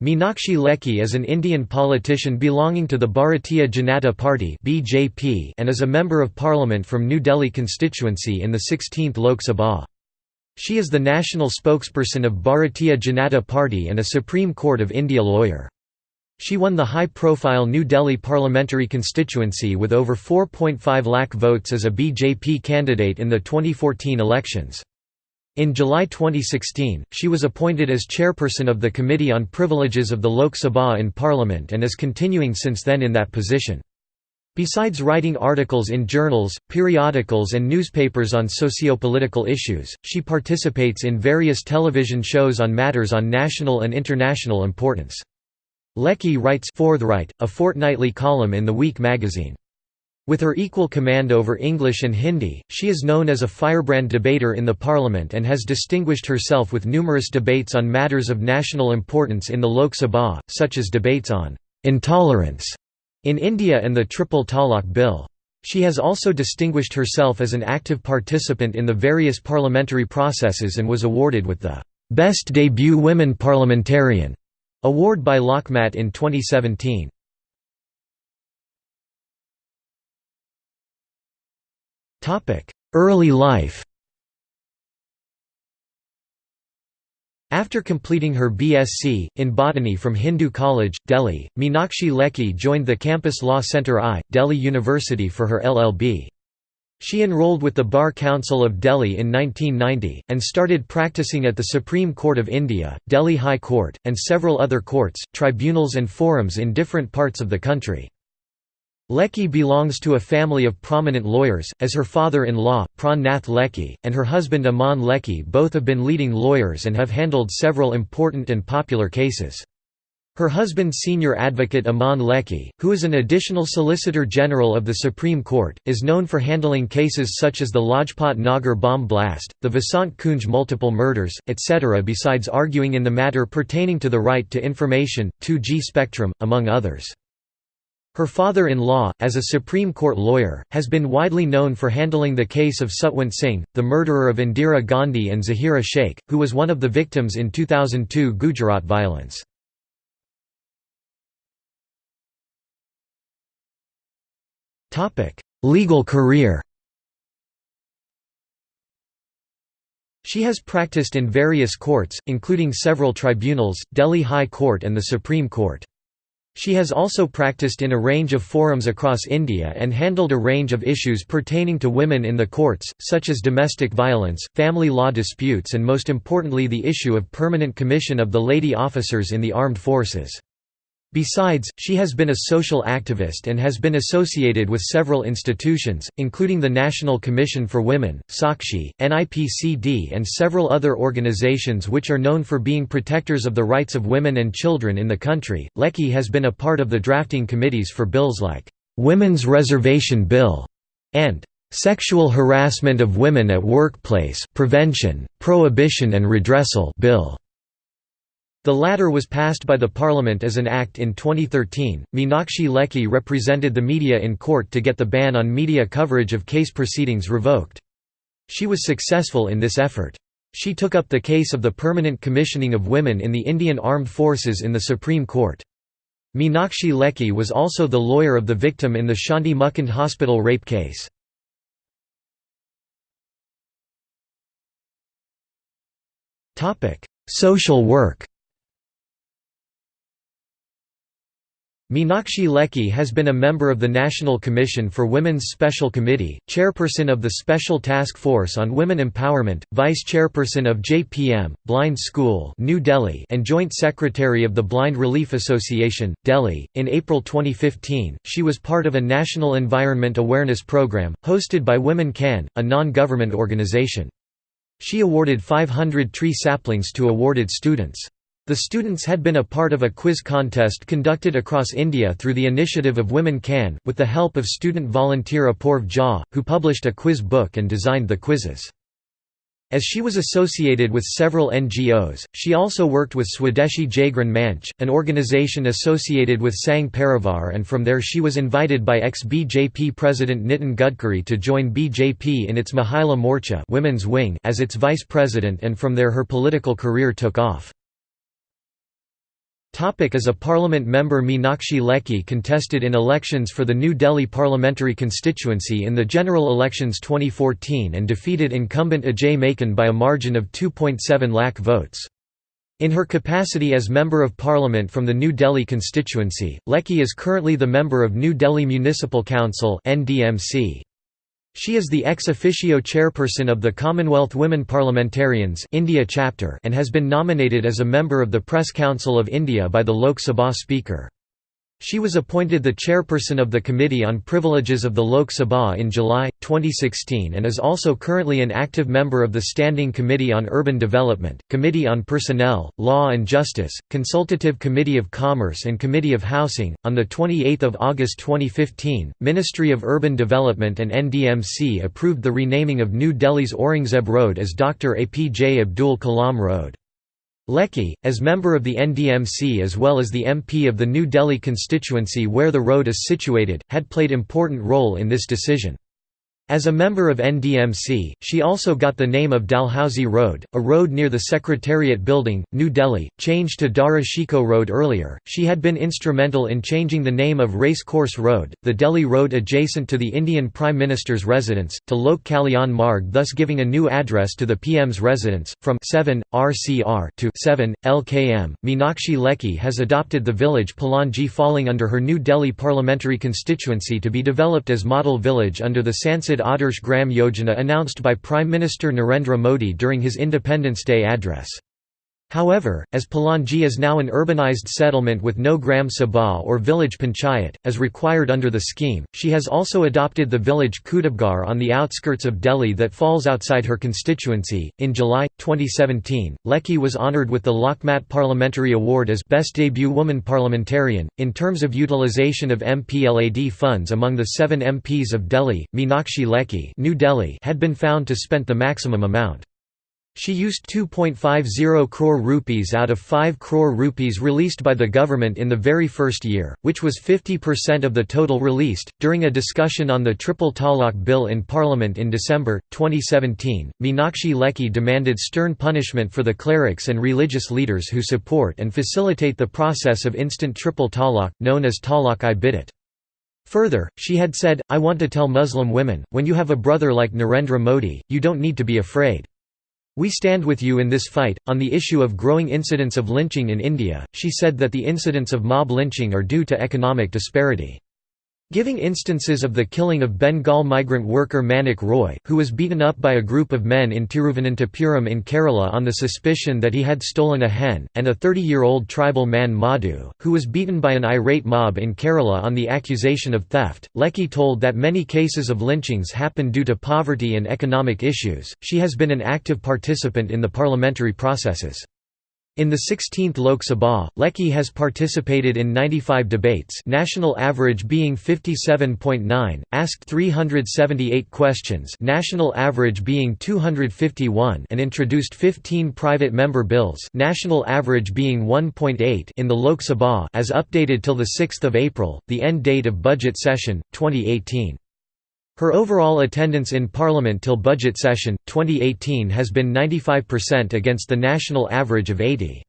Meenakshi Lekhi is an Indian politician belonging to the Bharatiya Janata Party (BJP) and is a member of parliament from New Delhi constituency in the 16th Lok Sabha. She is the national spokesperson of Bharatiya Janata Party and a Supreme Court of India lawyer. She won the high-profile New Delhi parliamentary constituency with over 4.5 lakh votes as a BJP candidate in the 2014 elections. In July 2016, she was appointed as chairperson of the Committee on Privileges of the Lok Sabha in Parliament and is continuing since then in that position. Besides writing articles in journals, periodicals and newspapers on socio-political issues, she participates in various television shows on matters on national and international importance. Lekhi writes Forthright, a fortnightly column in The Week magazine. With her equal command over English and Hindi, she is known as a firebrand debater in the parliament and has distinguished herself with numerous debates on matters of national importance in the Lok Sabha, such as debates on intolerance in India and the Triple Talaq Bill. She has also distinguished herself as an active participant in the various parliamentary processes and was awarded with the Best Debut Women Parliamentarian award by Lokmat in 2017. Early life After completing her BSc, in botany from Hindu College, Delhi, Meenakshi Lekhi joined the Campus Law Centre I, Delhi University for her LLB. She enrolled with the Bar Council of Delhi in 1990, and started practicing at the Supreme Court of India, Delhi High Court, and several other courts, tribunals and forums in different parts of the country. Lekhi belongs to a family of prominent lawyers, as her father-in-law, Pran Nath Lekhi, and her husband Aman Lekhi both have been leading lawyers and have handled several important and popular cases. Her husband senior advocate Aman Lekhi, who is an additional Solicitor General of the Supreme Court, is known for handling cases such as the Lajpat Nagar bomb blast, the Vasant Kunj multiple murders, etc. besides arguing in the matter pertaining to the right to information, 2G spectrum, among others. Her father-in-law, as a Supreme Court lawyer, has been widely known for handling the case of Satwant Singh, the murderer of Indira Gandhi and Zahira Sheikh, who was one of the victims in 2002 Gujarat violence. Legal career She has practiced in various courts, including several tribunals, Delhi High Court and the Supreme Court. She has also practiced in a range of forums across India and handled a range of issues pertaining to women in the courts, such as domestic violence, family law disputes and most importantly the issue of permanent commission of the lady officers in the armed forces. Besides, she has been a social activist and has been associated with several institutions, including the National Commission for Women, Sakshi, NIPCD and several other organizations which are known for being protectors of the rights of women and children in the country. Lekhi has been a part of the drafting committees for bills like, "'Women's Reservation Bill' and "'Sexual Harassment of Women at Workplace Prevention, Prohibition and Redressal Bill' The latter was passed by the parliament as an act in 2013. Meenakshi Lekhi represented the media in court to get the ban on media coverage of case proceedings revoked. She was successful in this effort. She took up the case of the permanent commissioning of women in the Indian Armed Forces in the Supreme Court. Meenakshi Lekhi was also the lawyer of the victim in the Shanti Mukund Hospital rape case. Social work Meenakshi Lekhi has been a member of the National Commission for Women's Special Committee, chairperson of the Special Task Force on Women Empowerment, vice-chairperson of JPM, Blind School New Delhi and joint secretary of the Blind Relief Association, Delhi. In April 2015, she was part of a national environment awareness program, hosted by Women Can, a non-government organization. She awarded 500 tree saplings to awarded students. The students had been a part of a quiz contest conducted across India through the initiative of Women Can, with the help of student volunteer Apoorv Jha, who published a quiz book and designed the quizzes. As she was associated with several NGOs, she also worked with Swadeshi Jagran Manch, an organization associated with Sangh Parivar and from there she was invited by ex-BJP President Nitin Gadkari to join BJP in its Mahila Morcha women's wing as its vice president and from there her political career took off. Topic as a parliament member Meenakshi Lekhi contested in elections for the New Delhi parliamentary constituency in the general elections 2014 and defeated incumbent Ajay Maken by a margin of 2.7 lakh votes. In her capacity as Member of Parliament from the New Delhi constituency, Lekhi is currently the member of New Delhi Municipal Council NDMC. She is the ex officio chairperson of the Commonwealth Women Parliamentarians India chapter and has been nominated as a member of the Press Council of India by the Lok Sabha Speaker. She was appointed the chairperson of the Committee on Privileges of the Lok Sabha in July, 2016 and is also currently an active member of the Standing Committee on Urban Development, Committee on Personnel, Law and Justice, Consultative Committee of Commerce and Committee of Housing. On 28 August 2015, Ministry of Urban Development and NDMC approved the renaming of New Delhi's Aurangzeb Road as Dr. APJ Abdul Kalam Road. Lekhi, as member of the NDMC as well as the MP of the New Delhi constituency where the road is situated, had played important role in this decision. As a member of NDMC, she also got the name of Dalhousie Road, a road near the Secretariat Building, New Delhi, changed to Dara Shikoh Road earlier. She had been instrumental in changing the name of Race Course Road, the Delhi road adjacent to the Indian Prime Minister's residence, to Lok Kalyan Marg, thus giving a new address to the PM's residence, from 7 RCR to 7 LKM. Meenakshi Lekhi has adopted the village Palanji falling under her New Delhi parliamentary constituency to be developed as model village under the Sansad Adarsh Gram Yojana announced by Prime Minister Narendra Modi during his Independence Day address. However, as Palanji is now an urbanized settlement with no Gram Sabha or village panchayat, as required under the scheme, she has also adopted the village Kutubgarh on the outskirts of Delhi that falls outside her constituency. In July 2017, Lekhi was honored with the Lokmat Parliamentary Award as Best Debut Woman Parliamentarian. In terms of utilization of MPLAD funds among the seven MPs of Delhi, Meenakshi Lekhi New Delhi had been found to spend the maximum amount. She used 2.50 crore rupees out of 5 crore rupees released by the government in the very first year, which was 50% of the total released. During a discussion on the Triple Talaq Bill in Parliament in December 2017, Meenakshi Lekhi demanded stern punishment for the clerics and religious leaders who support and facilitate the process of instant triple talaq, known as talaq-i bid'at. Further, she had said, I want to tell Muslim women, when you have a brother like Narendra Modi, you don't need to be afraid. We stand with you in this fight. On the issue of growing incidents of lynching in India, she said that the incidents of mob lynching are due to economic disparity. Giving instances of the killing of Bengal migrant worker Manik Roy, who was beaten up by a group of men in Tiruvananthapuram in Kerala on the suspicion that he had stolen a hen, and a 30-year-old tribal man Madhu, who was beaten by an irate mob in Kerala on the accusation of theft. Lekhi told that many cases of lynchings happen due to poverty and economic issues. She has been an active participant in the parliamentary processes. In the 16th Lok Sabha, Lekhi has participated in 95 debates national average being 57.9, asked 378 questions national average being 251 and introduced 15 private member bills national average being 1.8 in the Lok Sabha as updated till 6 April, the end date of budget session, 2018. Her overall attendance in Parliament till budget session, 2018 has been 95% against the national average of 80.